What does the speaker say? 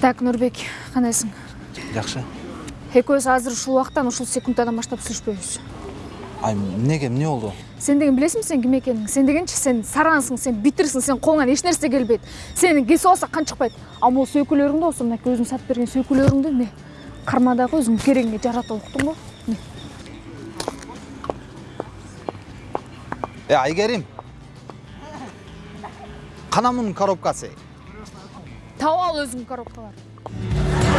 так нурбек кандайсың жакшы экөөбүз азыр ушул убактан ушул секундтан баштап сүйлөшпөйбүз. Ай эмнеге эмне болду? Сен деген билесиңби сен ким экениңди сен дегенчи сен сараңсың сен битирсиң сен колуңан эч нерсе келбейт сени кесип алса кан чыкпайт а могу сөйкүлөрүңдү болсо мынакей өзүң сатып берген сөйкүлөрүңдү эмне карма дагы өзүң керегиңе жаратып уктуңбу эмне э айгерим! Кана мунун коробкасы тауал ал өзің коробкаларды